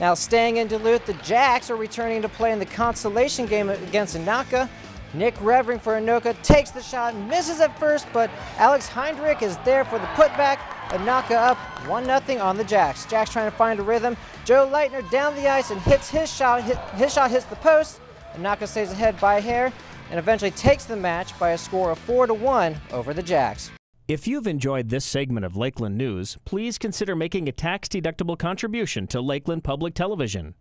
Now staying in Duluth, the Jacks are returning to play in the consolation game against Anoka. Nick Revering for Anoka takes the shot, misses at first, but Alex Heinrich is there for the putback. Anoka up 1-0 on the Jacks. Jacks trying to find a rhythm. Joe Leitner down the ice and hits his shot. His shot hits the post. Anoka stays ahead by a hair and eventually takes the match by a score of 4-1 over the Jacks. If you've enjoyed this segment of Lakeland News, please consider making a tax-deductible contribution to Lakeland Public Television.